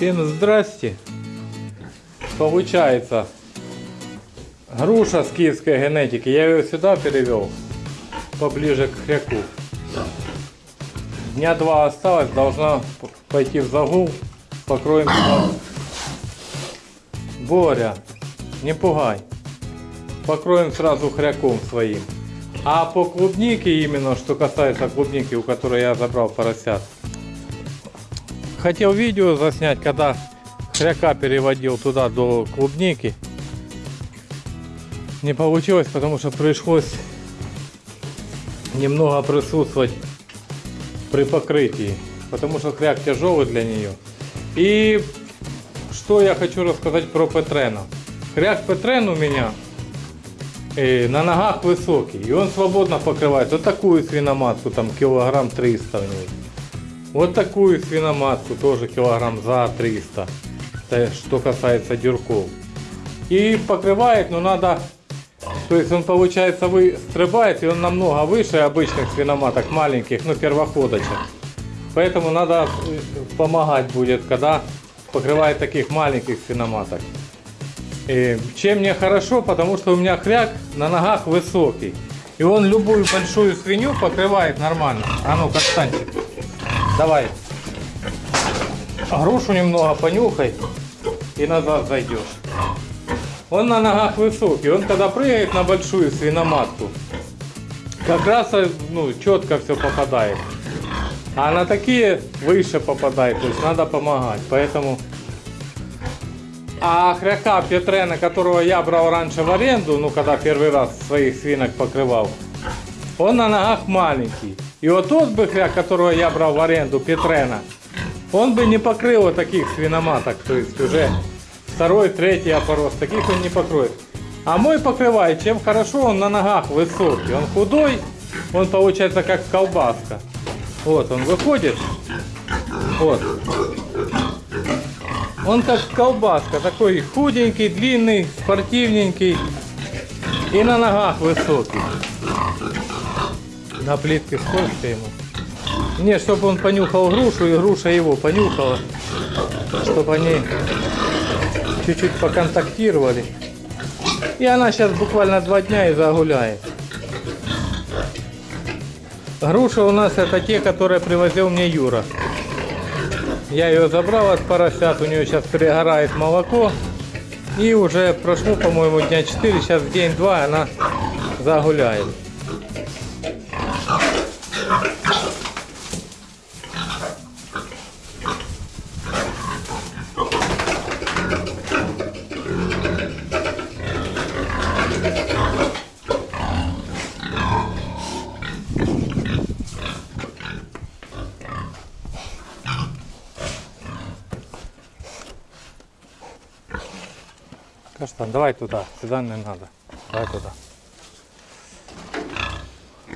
Всем здрасте. Получается, груша с киевской генетики. Я ее сюда перевел, поближе к хряку. Дня два осталось, должна пойти в загул. Покроем. Боря, не пугай. Покроем сразу хряком своим. А по клубнике именно, что касается клубники, у которой я забрал поросят. Хотел видео заснять, когда хряка переводил туда до клубники. Не получилось, потому что пришлось немного присутствовать при покрытии. Потому что хряк тяжелый для нее. И что я хочу рассказать про Петрена. Хряк Петрен у меня э, на ногах высокий. И он свободно покрывает вот такую свиноматку, там килограмм 300 в ней. Вот такую свиноматку, тоже килограмм за 300. Это что касается дюрков. И покрывает, но надо... То есть он получается выстрибает, и он намного выше обычных свиноматок маленьких, ну первоходочек. Поэтому надо э, помогать будет, когда покрывает таких маленьких свиноматок. И чем мне хорошо, потому что у меня хряк на ногах высокий. И он любую большую свинью покрывает нормально. А ну-ка, встаньте. Давай. Грушу немного понюхай и назад зайдешь. Он на ногах высокий, он когда прыгает на большую свиноматку, как раз ну, четко все попадает. А на такие выше попадает, то есть надо помогать. Поэтому... А хряка Петрена, которого я брал раньше в аренду, ну когда первый раз своих свинок покрывал, он на ногах маленький. И вот тот бы хряк, которого я брал в аренду, Петрена, он бы не покрыл вот таких свиноматок, то есть уже второй, третий опорос, таких он не покроет. А мой покрывает, чем хорошо, он на ногах высокий, он худой, он получается как колбаска. Вот он выходит, вот. Он как колбаска, такой худенький, длинный, спортивненький и на ногах высокий. На плитке сколько ему? Не, чтобы он понюхал грушу, и груша его понюхала. Чтобы они чуть-чуть поконтактировали. И она сейчас буквально два дня и загуляет. Груша у нас это те, которые привозил мне Юра. Я ее забрал от поросят, у нее сейчас перегорает молоко. И уже прошло, по-моему, дня 4, сейчас день-два она загуляет. Каштан, давай туда, сюда не надо. Давай туда.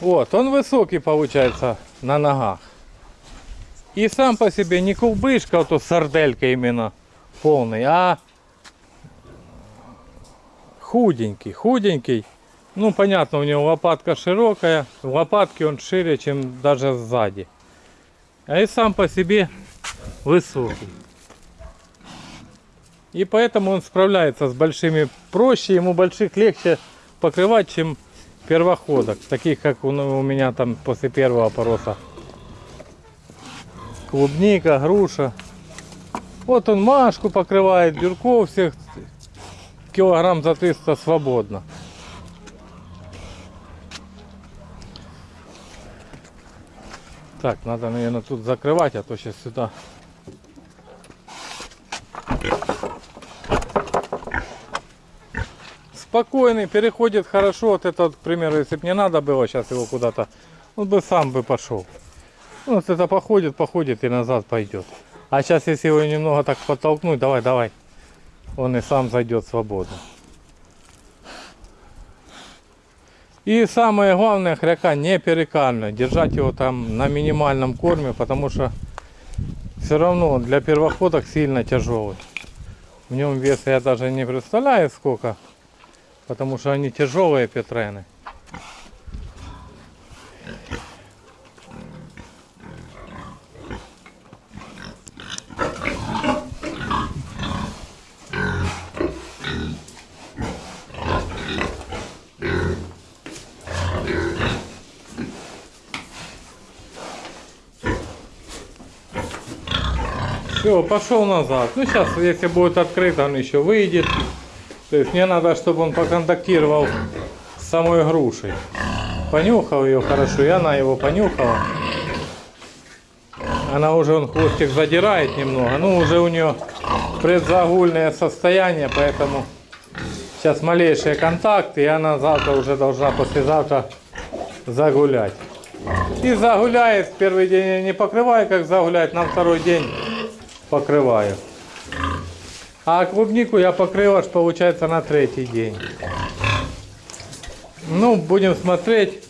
Вот, он высокий получается на ногах. И сам по себе не кулбышка, а то сарделька именно полный, а худенький, худенький. Ну, понятно, у него лопатка широкая, в лопатке он шире, чем даже сзади. А и сам по себе высокий. И поэтому он справляется с большими проще, ему больших легче покрывать, чем первоходок, таких как у, у меня там после первого пороса. Клубника, груша. Вот он Машку покрывает, Дюрков всех килограмм за 300 свободно. Так, надо, наверное, тут закрывать, а то сейчас сюда спокойный, переходит хорошо. Вот это, к примеру, если бы не надо было сейчас его куда-то, он бы сам бы пошел. Ну, вот это походит, походит и назад пойдет. А сейчас, если его немного так подтолкнуть, давай, давай, он и сам зайдет свободно. И самое главное, хряка не перекально. Держать его там на минимальном корме, потому что все равно для первоходок сильно тяжелый. В нем веса я даже не представляю сколько. Потому что они тяжелые петрены. Все, пошел назад. Ну, сейчас, если будет открыт, он еще выйдет. То есть мне надо, чтобы он поконтактировал с самой грушей. Понюхал ее хорошо, и она его понюхала. Она уже, он хвостик задирает немного. Ну, уже у нее предзагульное состояние, поэтому сейчас малейшие контакты, и она завтра уже должна, послезавтра загулять. И загуляет, первый день я не покрываю, как загуляет, на второй день покрываю. А клубнику я покрыл аж получается на третий день. Ну, будем смотреть,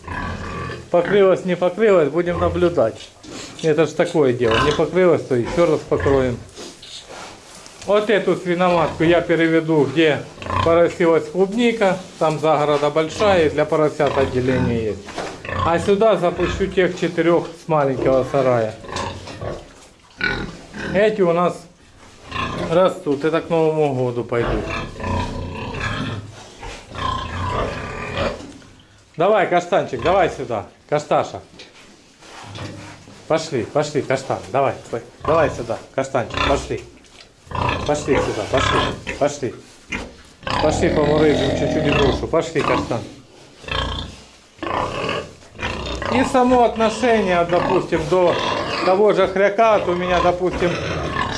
покрылось, не покрылось, будем наблюдать. Это же такое дело, не покрылось, то еще раз покроем. Вот эту свиноматку я переведу, где поросилась клубника, там загорода большая, и для поросят отделение есть. А сюда запущу тех четырех с маленького сарая. Эти у нас растут, это к Новому году пойдут. Давай, каштанчик, давай сюда, кашташа. Пошли, пошли, каштан, давай, давай сюда, каштанчик, пошли. Пошли сюда, пошли, пошли. Пошли помурыжим чуть-чуть душу, пошли, каштан. И само отношение, допустим, до того же хряка, вот у меня, допустим,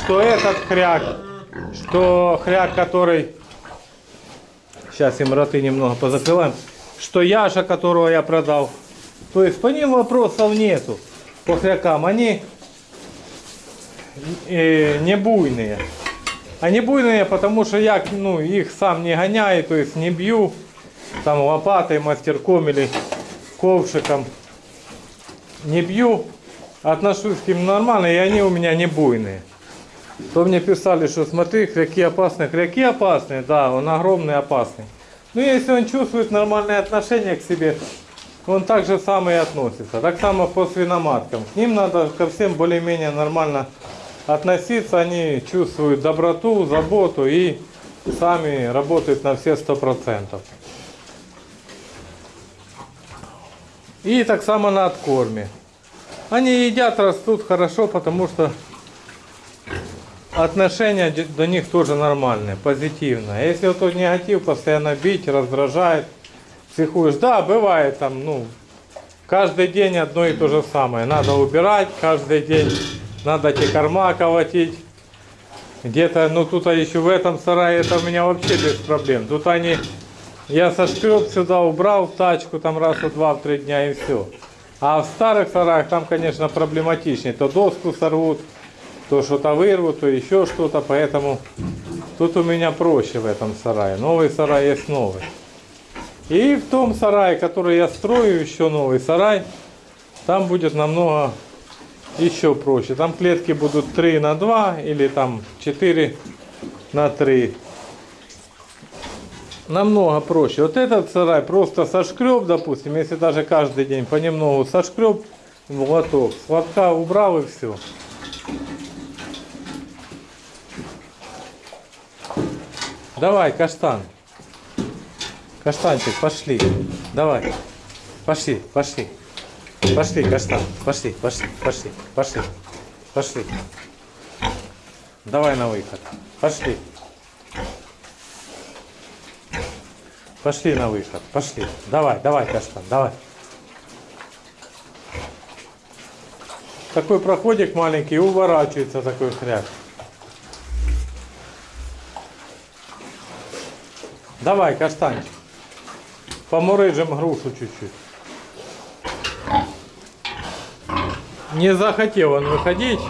что этот хряк, что хряк, который... Сейчас им роты немного позакрываем. Что Яша, которого я продал. То есть по ним вопросов нету. По хрякам. Они э, не буйные. Они буйные, потому что я ну, их сам не гоняю, то есть не бью там лопатой, мастерком или ковшиком. Не бью, отношусь к ним нормально, и они у меня не буйные. То мне писали, что смотри, хряки опасные. Хряки опасные, да, он огромный опасный. Но если он чувствует нормальное отношение к себе, он так же самое и относится. Так само по свиноматкам. К ним надо ко всем более-менее нормально относиться. Они чувствуют доброту, заботу и сами работают на все сто процентов. И так само на откорме. Они едят, растут хорошо, потому что отношение до них тоже нормальное, позитивное. Если вот негатив постоянно бить, раздражает, психуешь, да, бывает там, ну, каждый день одно и то же самое. Надо убирать, каждый день надо эти корма колотить. Где-то, ну тут а еще в этом сарае это у меня вообще без проблем. Тут они, я сошкреб сюда, убрал тачку там раз в два, в три дня и все. А в старых сараях там, конечно, проблематичнее. То доску сорвут, то что-то вырвут, то еще что-то. Поэтому тут у меня проще в этом сарае. Новый сарай есть новый. И в том сарае, который я строю, еще новый сарай, там будет намного еще проще. Там клетки будут 3 на 2 или там 4 на 3. Намного проще. Вот этот сарай просто сошкреб, допустим, если даже каждый день понемногу сошкреб в лоток. С лотка убрал и все. Давай, каштан. Каштанчик, пошли. Давай. Пошли, пошли. Пошли, каштан. Пошли, пошли, пошли, пошли. Пошли. Давай на выход. Пошли. Пошли на выход. Пошли. Давай, давай, каштан, давай. Такой проходик маленький, уворачивается такой хряк. Давай, каштанчик. Помурыжим грушу чуть-чуть. Не захотел он выходить.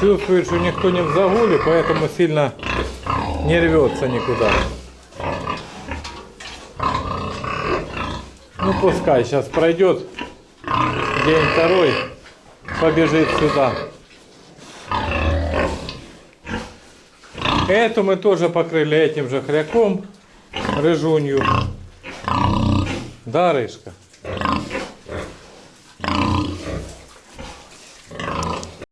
Чувствует, что никто не в загуле, поэтому сильно не рвется никуда. Ну пускай сейчас пройдет день второй, побежит сюда. Эту мы тоже покрыли этим же хряком, рыжунью. Да, Рыжка?